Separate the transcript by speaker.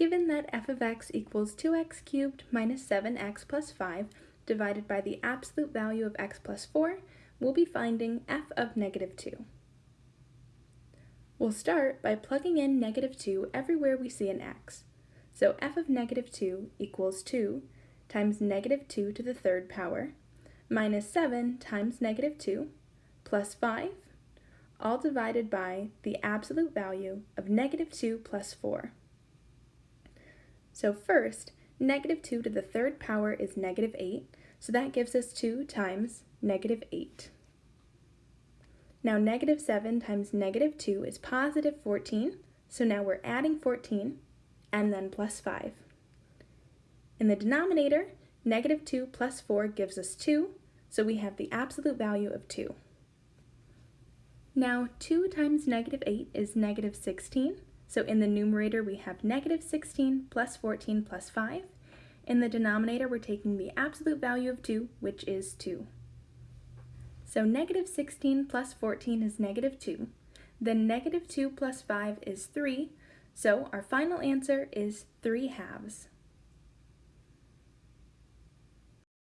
Speaker 1: Given that f of x equals 2x cubed minus 7x plus 5 divided by the absolute value of x plus 4, we'll be finding f of negative 2. We'll start by plugging in negative 2 everywhere we see an x. So f of negative 2 equals 2 times negative 2 to the third power minus 7 times negative 2 plus 5, all divided by the absolute value of negative 2 plus 4. So first, negative 2 to the third power is negative 8, so that gives us 2 times negative 8. Now negative 7 times negative 2 is positive 14, so now we're adding 14, and then plus 5. In the denominator, negative 2 plus 4 gives us 2, so we have the absolute value of 2. Now 2 times negative 8 is negative 16, so in the numerator we have negative 16 plus 14 plus 5. In the denominator we're taking the absolute value of 2, which is 2. So negative 16 plus 14 is negative 2. Then negative 2 plus 5 is 3, so our final answer is 3 halves.